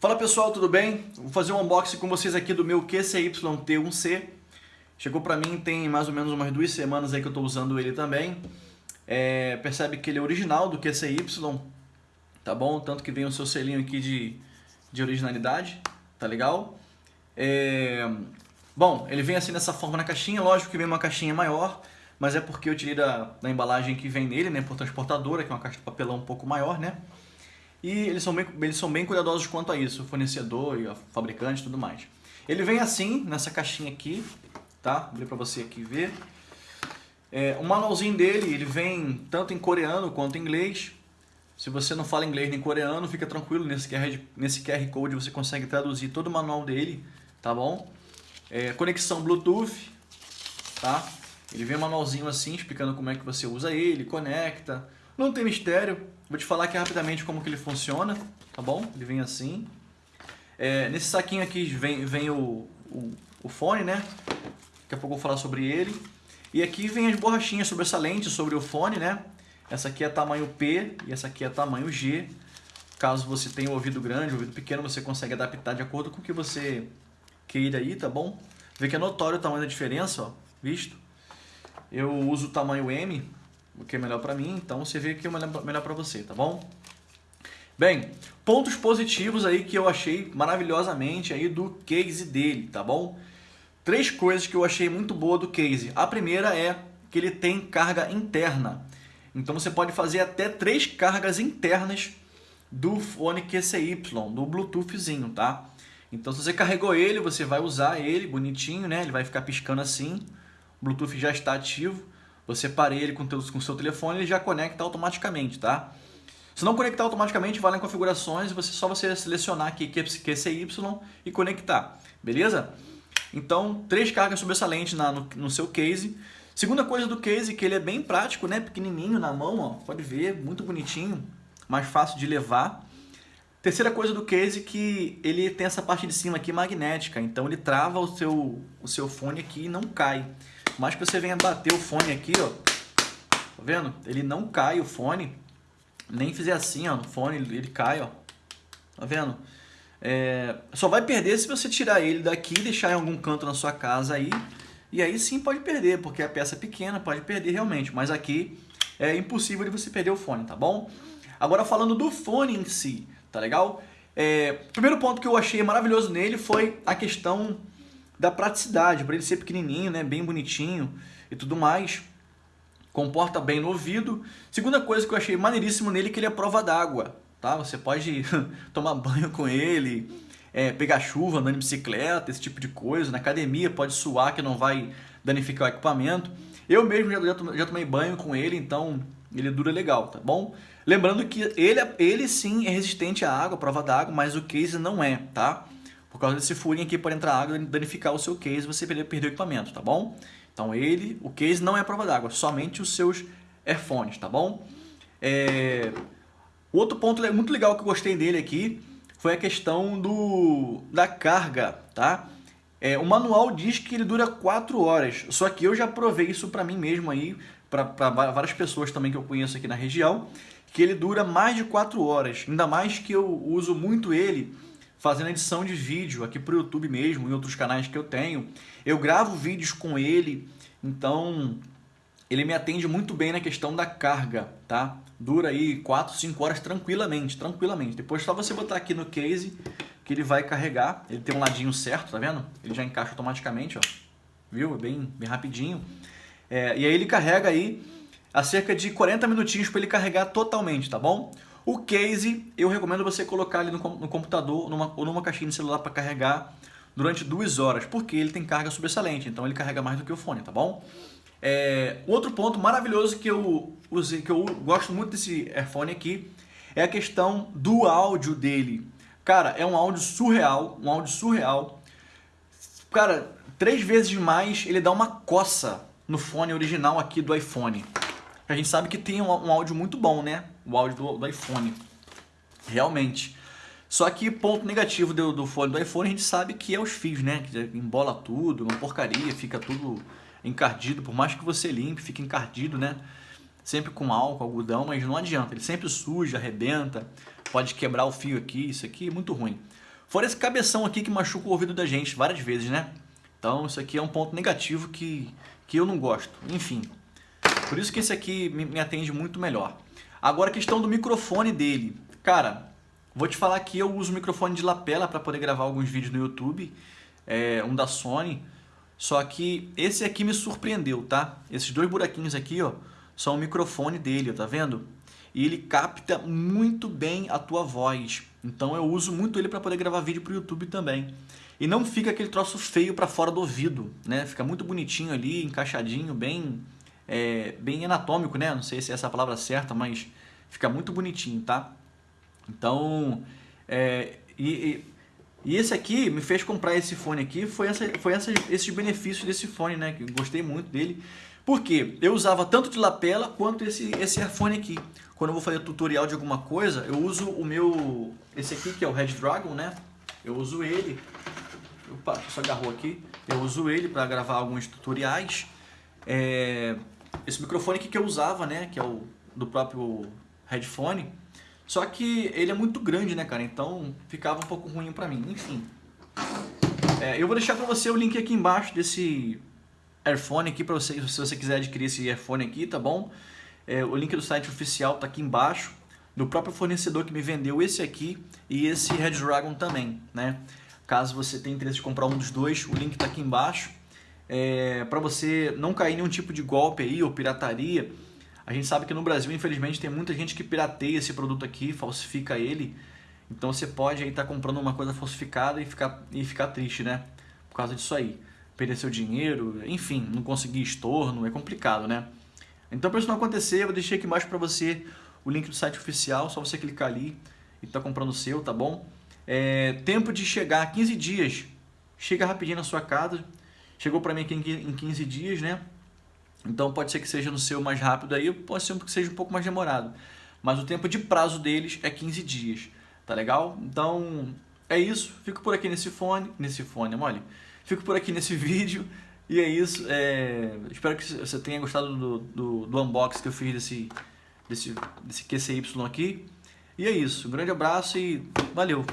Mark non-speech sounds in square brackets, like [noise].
Fala pessoal, tudo bem? Vou fazer um unboxing com vocês aqui do meu QCY-T1C. Chegou pra mim tem mais ou menos umas duas semanas aí que eu tô usando ele também. É, percebe que ele é original do QCY, tá bom? Tanto que vem o seu selinho aqui de, de originalidade, tá legal? É, bom, ele vem assim nessa forma na caixinha, lógico que vem uma caixinha maior, mas é porque eu tirei da, da embalagem que vem nele, né, por transportadora, que é uma caixa de papelão um pouco maior, né? E eles são bem, eles são bem cuidadosos quanto a isso, o fornecedor e o fabricante e tudo mais. Ele vem assim, nessa caixinha aqui, tá? Vou ler pra você aqui ver. É, o manualzinho dele, ele vem tanto em coreano quanto em inglês. Se você não fala inglês nem coreano, fica tranquilo, nesse QR, nesse QR Code você consegue traduzir todo o manual dele, tá bom? É, conexão Bluetooth, tá? Ele vem um manualzinho assim, explicando como é que você usa ele, conecta. Não tem mistério, Vou te falar aqui rapidamente como que ele funciona, tá bom? Ele vem assim. É, nesse saquinho aqui vem, vem o, o, o, fone, né? Daqui a pouco eu vou falar sobre ele. E aqui vem as borrachinhas sobressalentes sobre o fone, né? Essa aqui é tamanho P e essa aqui é tamanho G. Caso você tenha um ouvido grande, um ouvido pequeno, você consegue adaptar de acordo com o que você queira aí, tá bom? Vê que é notório o tamanho da diferença, ó, visto? Eu uso o tamanho M, o que é melhor para mim, então você vê que é melhor para você, tá bom? Bem, pontos positivos aí que eu achei maravilhosamente aí do case dele, tá bom? Três coisas que eu achei muito boa do case. A primeira é que ele tem carga interna. Então você pode fazer até três cargas internas do fone QCY, do Bluetoothzinho, tá? Então se você carregou ele, você vai usar ele bonitinho, né? Ele vai ficar piscando assim. O Bluetooth já está ativo. Você parei ele com o seu telefone, ele já conecta automaticamente, tá? Se não conectar automaticamente, vai lá em configurações, você só você selecionar aqui QCY e conectar, beleza? Então, três cargas sobressalentes na, no, no, seu case. Segunda coisa do case, que ele é bem prático, né? Pequenininho na mão, ó, pode ver, muito bonitinho, mais fácil de levar. Terceira coisa do case que ele tem essa parte de cima aqui magnética, então ele trava o seu, o seu fone aqui e não cai mais que você venha bater o fone aqui, ó, tá vendo? Ele não cai o fone, nem fizer assim, ó, no fone ele cai, ó, tá vendo? É, só vai perder se você tirar ele daqui e deixar em algum canto na sua casa aí, e aí sim pode perder, porque a peça é pequena, pode perder realmente, mas aqui é impossível de você perder o fone, tá bom? Agora falando do fone em si, tá legal? É, primeiro ponto que eu achei maravilhoso nele foi a questão da praticidade, para ele ser pequenininho, né, bem bonitinho e tudo mais. Comporta bem no ouvido. Segunda coisa que eu achei maneiríssimo nele é que ele é prova d'água, tá? Você pode [laughs] tomar banho com ele, é, pegar chuva, andando de bicicleta, esse tipo de coisa. Na academia pode suar que não vai danificar o equipamento. Eu mesmo já, já tomei banho com ele, então ele dura legal, tá bom? Lembrando que ele, ele sim é resistente à água, prova d'água, mas o case não é, tá? Por causa desse furinho aqui pode entrar água e danificar o seu case você perder, o equipamento, tá bom? Então ele, o case não é prova d'água, somente os seus airphones, tá bom? É... Outro ponto muito legal que eu gostei dele aqui foi a questão do, da carga, tá? É, o manual diz que ele dura 4 horas, só que eu já provei isso para mim mesmo aí, para várias pessoas também que eu conheço aqui na região, que ele dura mais de 4 horas, ainda mais que eu uso muito ele fazendo edição de vídeo aqui para o YouTube mesmo, em outros canais que eu tenho. Eu gravo vídeos com ele, então ele me atende muito bem na questão da carga, tá? Dura aí 4, 5 horas tranquilamente, tranquilamente. Depois só você botar aqui no case que ele vai carregar. Ele tem um ladinho certo, tá vendo? Ele já encaixa automaticamente, ó. Viu? Bem, bem rapidinho. É, e aí ele carrega aí a cerca de 40 minutinhos para ele carregar totalmente, tá bom? O case, eu recomendo você colocar ele no, no computador numa, ou numa caixinha de celular para carregar durante duas horas, porque ele tem carga sobressalente, então ele carrega mais do que o fone, tá bom? É, outro ponto maravilhoso que eu usei, que eu gosto muito desse airphone aqui, é a questão do áudio dele. Cara, é um áudio surreal, um áudio surreal. Cara, três vezes mais ele dá uma coça no fone original aqui do iPhone. A gente sabe que tem um, um áudio muito bom, né? O áudio do, do, iPhone. Realmente. Só que ponto negativo do, do fone do iPhone a gente sabe que é os fios, né? Que embola tudo, uma porcaria, fica tudo encardido. Por mais que você limpe, fica encardido, né? Sempre com álcool, algodão, mas não adianta. Ele sempre suja, arrebenta, pode quebrar o fio aqui, isso aqui é muito ruim. Fora esse cabeção aqui que machuca o ouvido da gente várias vezes, né? Então isso aqui é um ponto negativo que, que eu não gosto. Enfim, por isso que esse aqui me, atende muito melhor. Agora a questão do microfone dele. Cara, vou te falar que eu uso microfone de lapela para poder gravar alguns vídeos no YouTube. É, um da Sony. Só que esse aqui me surpreendeu, tá? Esses dois buraquinhos aqui, ó, são o microfone dele, tá vendo? E ele capta muito bem a tua voz. Então eu uso muito ele para poder gravar vídeo para o YouTube também. E não fica aquele troço feio para fora do ouvido, né? Fica muito bonitinho ali, encaixadinho, bem, é, bem anatômico, né? Não sei se é essa a palavra certa, mas fica muito bonitinho, tá? Então, é, e, e, esse aqui me fez comprar esse fone aqui, foi, essa, foi essa, esses benefícios desse fone, né? Gostei muito dele. Porque eu usava tanto de lapela quanto esse, esse earphone aqui. Quando eu vou fazer tutorial de alguma coisa, eu uso o meu, esse aqui que é o Red Dragon, né? Eu uso ele Opa, só agarrou aqui. Eu uso ele para gravar alguns tutoriais. É, esse microfone aqui que eu usava, né? Que é o do próprio headphone. Só que ele é muito grande, né, cara? Então ficava um pouco ruim para mim. Enfim. É, eu vou deixar para você o link aqui embaixo desse earphone aqui para você, se você quiser adquirir esse earphone aqui, tá bom? É, o link do site oficial tá aqui embaixo do próprio fornecedor que me vendeu esse aqui e esse Red Dragon também, né? Caso você tenha interesse de comprar um dos dois, o link está aqui embaixo. É, para você não cair em nenhum tipo de golpe aí ou pirataria. A gente sabe que no Brasil, infelizmente, tem muita gente que pirateia esse produto aqui, falsifica ele. Então você pode aí estar tá comprando uma coisa falsificada e ficar, e ficar triste, né? Por causa disso aí. Perder seu dinheiro, enfim, não conseguir estorno, é complicado, né? Então para isso não acontecer, eu deixei aqui embaixo para você o link do site oficial, só você clicar ali e tá comprando o seu, tá bom? É, tempo de chegar, 15 dias. Chega rapidinho na sua casa. Chegou para mim aqui em 15 dias, né? Então pode ser que seja no seu mais rápido aí, pode ser que seja um pouco mais demorado. Mas o tempo de prazo deles é 15 dias, tá legal? Então é isso, fico por aqui nesse fone, nesse fone, mole. Fico por aqui nesse [laughs] vídeo e é isso. É... Espero que você tenha gostado do, do, do unboxing que eu fiz desse, desse, desse QCY aqui. E é isso, um grande abraço e valeu!